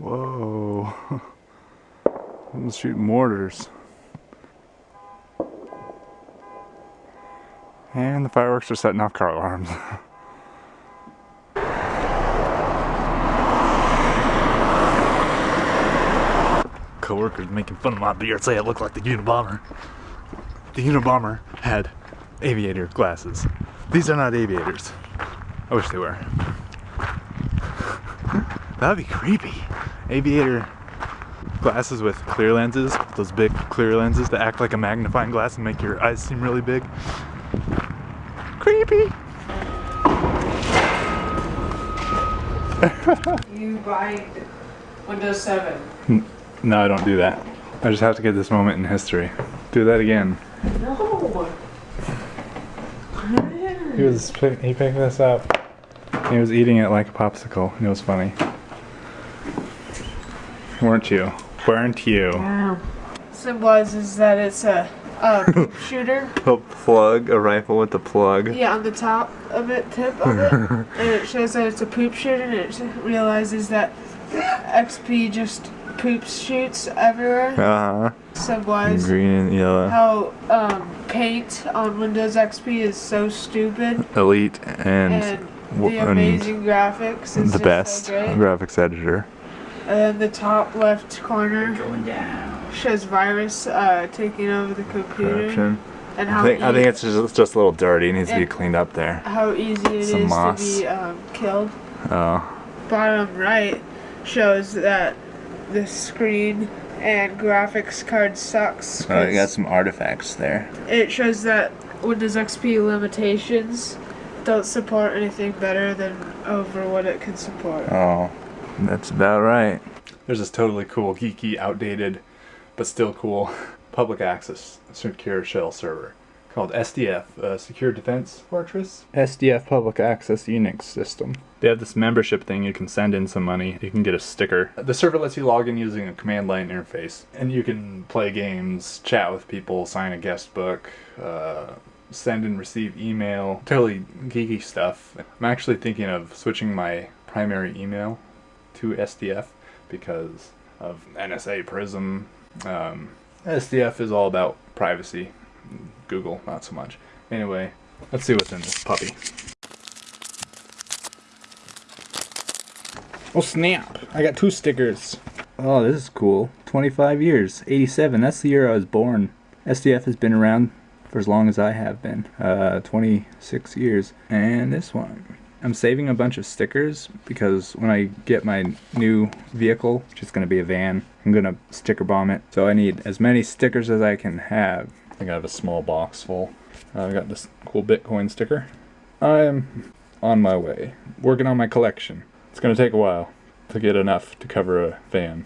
Whoa. I'm shooting mortars. And the fireworks are setting off car alarms. Co-workers making fun of my beard say I look like the Unabomber. The Unabomber had aviator glasses. These are not aviators. I wish they were. That'd be creepy. Aviator glasses with clear lenses, those big clear lenses that act like a magnifying glass and make your eyes seem really big. Creepy. You buy Windows 7. No, I don't do that. I just have to get this moment in history. Do that again. No. He was he picked this up. He was eating it like a popsicle. It was funny. Weren't you? Weren't you? Wow. Symbolizes that it's a, a shooter. A plug, a rifle with a plug. Yeah, on the top of it, tip of it, and it shows that it's a poop shooter, and it realizes that XP just poops shoots everywhere. Uh huh. Symbolize Green and yellow. how um, paint on Windows XP is so stupid, Elite and, and w- the and graphics is the just best So great. graphics editor. And then the top left corner shows virus uh, taking over the computer Corruption. and I how think, I think it's just, just a little dirty. It needs to be cleaned up there. how easy it is some to moss. be um, killed. Oh. Bottom right shows that the screen and graphics card sucks. Oh, you got 'cause some artifacts there. it shows that Windows XP limitations don't support anything better than over what it can support. Oh, that's about right. There's this totally cool, geeky, outdated, but still cool public access secure shell server called SDF, uh, Secure Defense Fortress. SDF Public Access Unix System. They have this membership thing. You can send in some money. You can get a sticker. The server lets you log in using a command line interface, and you can play games, chat with people, sign a guest book. Uh, send and receive email, totally geeky stuff. I'm actually thinking of switching my primary email to SDF because of NSA Prism. Um, SDF is all about privacy. Google, not so much. Anyway, let's see what's in this puppy. Oh snap! I got two stickers. Oh, this is cool. 25 years. 87. That's the year I was born. SDF has been around for as long as I have been. Uh, 26 years. And this one. I'm saving a bunch of stickers because when I get my new vehicle, which is going to be a van, I'm going to sticker bomb it. So I need as many stickers as I can have. I think I have a small box full. Uh, I got this cool Bitcoin sticker. I'm on my way, working on my collection. It's going to take a while to get enough to cover a van.